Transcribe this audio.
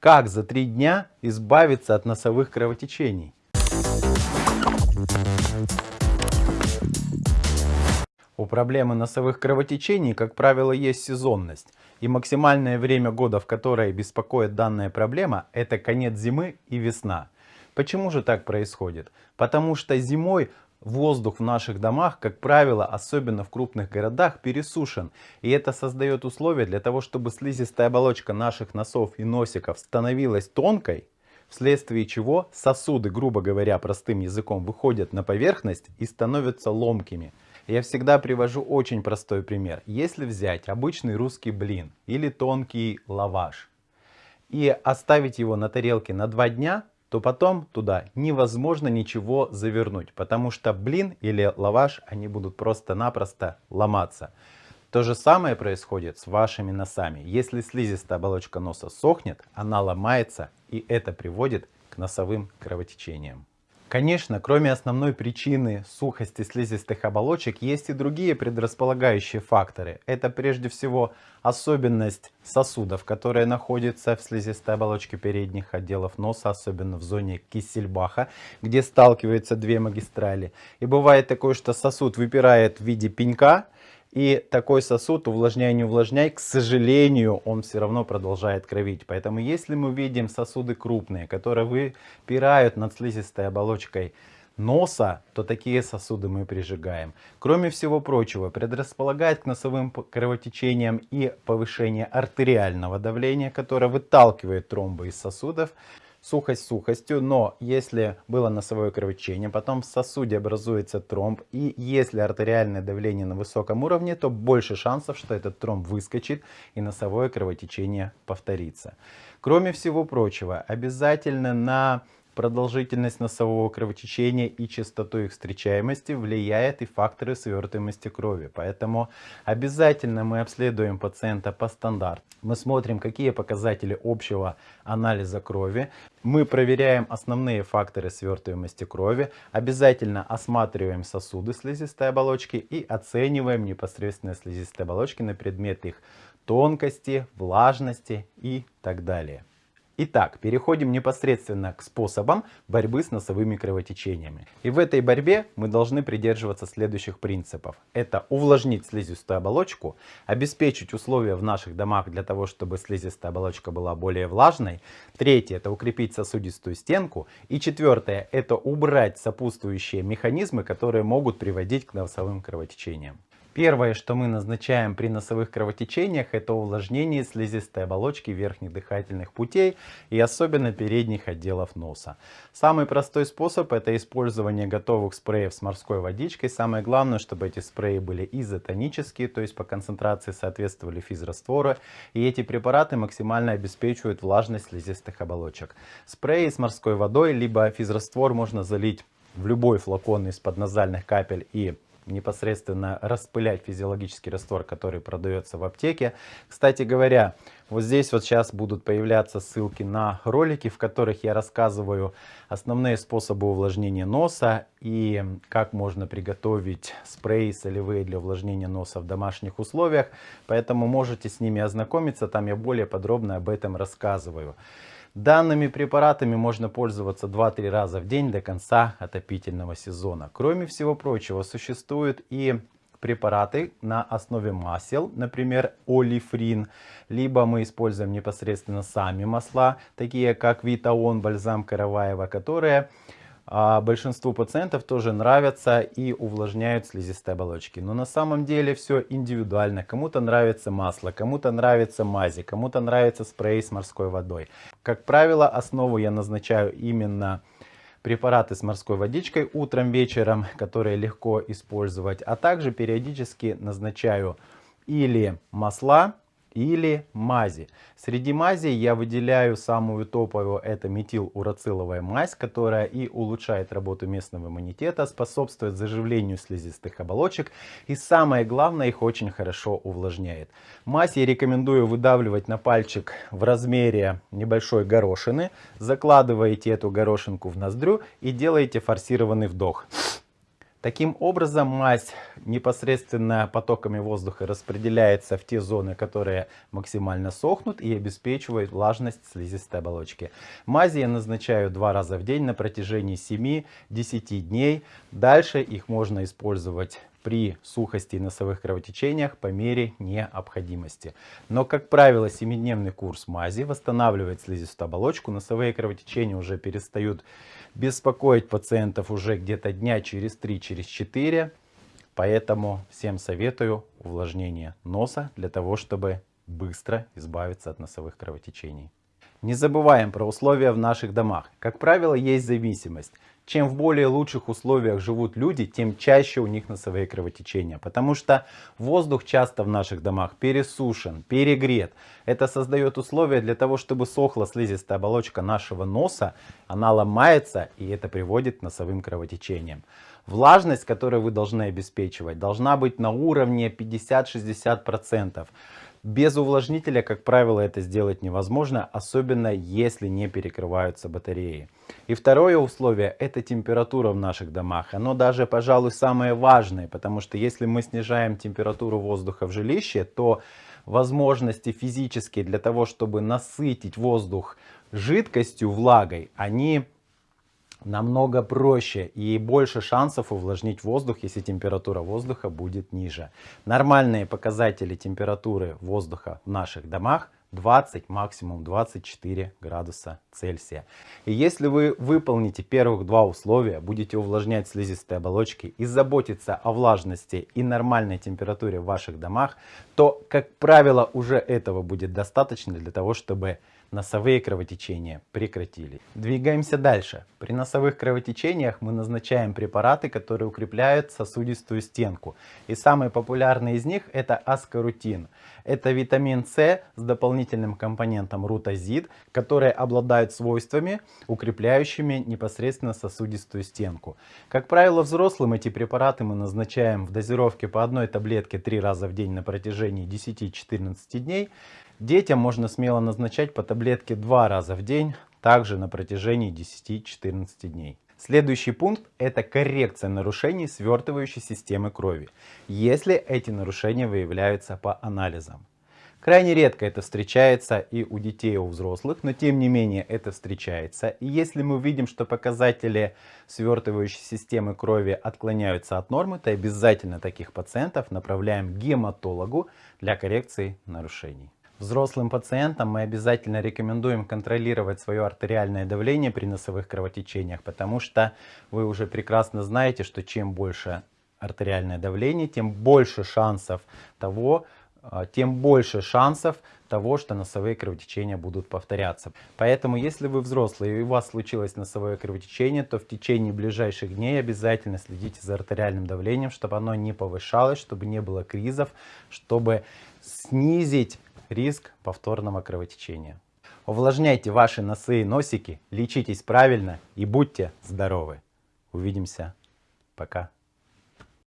Как за три дня избавиться от носовых кровотечений? У проблемы носовых кровотечений, как правило, есть сезонность. И максимальное время года, в которое беспокоит данная проблема, это конец зимы и весна. Почему же так происходит? Потому что зимой воздух в наших домах, как правило, особенно в крупных городах, пересушен. И это создает условия для того, чтобы слизистая оболочка наших носов и носиков становилась тонкой, вследствие чего сосуды, грубо говоря, простым языком, выходят на поверхность и становятся ломкими. Я всегда привожу очень простой пример. Если взять обычный русский блин или тонкий лаваш и оставить его на тарелке на два дня, то потом туда невозможно ничего завернуть, потому что блин или лаваш, они будут просто-напросто ломаться. То же самое происходит с вашими носами. Если слизистая оболочка носа сохнет, она ломается и это приводит к носовым кровотечениям. Конечно, кроме основной причины сухости слизистых оболочек, есть и другие предрасполагающие факторы. Это прежде всего особенность сосудов, которые находятся в слизистой оболочке передних отделов носа, особенно в зоне Киссельбаха, где сталкиваются две магистрали. И бывает такое, что сосуд выпирает в виде пенька, и такой сосуд, увлажняй, не увлажняй, к сожалению, он все равно продолжает кровить. Поэтому если мы видим сосуды крупные, которые выпирают над слизистой оболочкой носа, то такие сосуды мы прижигаем. Кроме всего прочего, предрасполагает к носовым кровотечениям и повышение артериального давления, которое выталкивает тромбы из сосудов сухость сухостью, но если было носовое кровотечение, потом в сосуде образуется тромб, и если артериальное давление на высоком уровне, то больше шансов, что этот тромб выскочит и носовое кровотечение повторится. Кроме всего прочего, обязательно на продолжительность носового кровотечения и частоту их встречаемости влияет и факторы свертываемости крови. Поэтому обязательно мы обследуем пациента по стандарту. Мы смотрим, какие показатели общего анализа крови. Мы проверяем основные факторы свертываемости крови. Обязательно осматриваем сосуды слизистой оболочки и оцениваем непосредственно слизистые оболочки на предмет их тонкости, влажности и так далее. Итак, переходим непосредственно к способам борьбы с носовыми кровотечениями. И в этой борьбе мы должны придерживаться следующих принципов. Это увлажнить слизистую оболочку, обеспечить условия в наших домах для того, чтобы слизистая оболочка была более влажной. Третье, это укрепить сосудистую стенку. И четвертое, это убрать сопутствующие механизмы, которые могут приводить к носовым кровотечениям. Первое, что мы назначаем при носовых кровотечениях, это увлажнение слизистой оболочки верхних дыхательных путей и особенно передних отделов носа. Самый простой способ это использование готовых спреев с морской водичкой. Самое главное, чтобы эти спреи были изотонические, то есть по концентрации соответствовали физраствора. И эти препараты максимально обеспечивают влажность слизистых оболочек. Спреи с морской водой, либо физраствор можно залить в любой флакон из-под назальных капель и непосредственно распылять физиологический раствор, который продается в аптеке. Кстати говоря, вот здесь вот сейчас будут появляться ссылки на ролики, в которых я рассказываю основные способы увлажнения носа и как можно приготовить спреи солевые для увлажнения носа в домашних условиях. Поэтому можете с ними ознакомиться, там я более подробно об этом рассказываю. Данными препаратами можно пользоваться 2-3 раза в день до конца отопительного сезона. Кроме всего прочего, существуют и препараты на основе масел, например, олифрин, либо мы используем непосредственно сами масла, такие как Витаон, бальзам Караваева, которые а большинству пациентов тоже нравятся и увлажняют слизистые оболочки. Но на самом деле все индивидуально. Кому-то нравится масло, кому-то нравится мази, кому-то нравится спрей с морской водой. Как правило, основу я назначаю именно препараты с морской водичкой утром, вечером, которые легко использовать. А также периодически назначаю или масла, или мази. Среди мазей я выделяю самую топовую, это метилурациловая мазь, которая и улучшает работу местного иммунитета, способствует заживлению слизистых оболочек и самое главное, их очень хорошо увлажняет. Мазь я рекомендую выдавливать на пальчик в размере небольшой горошины, закладываете эту горошинку в ноздрю и делаете форсированный вдох. Таким образом, мазь непосредственно потоками воздуха распределяется в те зоны, которые максимально сохнут и обеспечивают влажность слизистой оболочки. Мази я назначаю два раза в день на протяжении 7-10 дней. Дальше их можно использовать при сухости и носовых кровотечениях по мере необходимости. Но, как правило, 7-дневный курс мази восстанавливает слизистую оболочку, носовые кровотечения уже перестают беспокоить пациентов уже где-то дня через 3-4. Через Поэтому всем советую увлажнение носа для того, чтобы быстро избавиться от носовых кровотечений. Не забываем про условия в наших домах. Как правило, есть зависимость. Чем в более лучших условиях живут люди, тем чаще у них носовые кровотечения. Потому что воздух часто в наших домах пересушен, перегрет. Это создает условия для того, чтобы сохла слизистая оболочка нашего носа. Она ломается и это приводит к носовым кровотечениям. Влажность, которую вы должны обеспечивать, должна быть на уровне 50-60%. Без увлажнителя, как правило, это сделать невозможно, особенно если не перекрываются батареи. И второе условие – это температура в наших домах. Оно даже, пожалуй, самое важное, потому что если мы снижаем температуру воздуха в жилище, то возможности физические для того, чтобы насытить воздух жидкостью, влагой, они намного проще и больше шансов увлажнить воздух, если температура воздуха будет ниже. Нормальные показатели температуры воздуха в наших домах 20, максимум 24 градуса Цельсия. И если вы выполните первых два условия, будете увлажнять слизистые оболочки и заботиться о влажности и нормальной температуре в ваших домах, то, как правило, уже этого будет достаточно для того, чтобы носовые кровотечения прекратились. Двигаемся дальше. При носовых кровотечениях мы назначаем препараты, которые укрепляют сосудистую стенку. И самый популярный из них это аскорутин. Это витамин С с дополнительным компонентом рутазид, которые обладают свойствами, укрепляющими непосредственно сосудистую стенку. Как правило, взрослым эти препараты мы назначаем в дозировке по одной таблетке 3 раза в день на протяжении 10-14 дней. Детям можно смело назначать по таблетке два раза в день, также на протяжении 10-14 дней. Следующий пункт – это коррекция нарушений свертывающей системы крови, если эти нарушения выявляются по анализам. Крайне редко это встречается и у детей, и у взрослых, но тем не менее это встречается. И если мы видим, что показатели свертывающей системы крови отклоняются от нормы, то обязательно таких пациентов направляем к гематологу для коррекции нарушений. Взрослым пациентам мы обязательно рекомендуем контролировать свое артериальное давление при носовых кровотечениях, потому что вы уже прекрасно знаете, что чем больше артериальное давление, тем больше шансов того, а, тем больше шансов того, что носовые кровотечения будут повторяться. Поэтому, если вы взрослый и у вас случилось носовое кровотечение, то в течение ближайших дней обязательно следите за артериальным давлением, чтобы оно не повышалось, чтобы не было кризов, чтобы снизить риск повторного кровотечения. Увлажняйте ваши носы и носики, лечитесь правильно и будьте здоровы. Увидимся. Пока.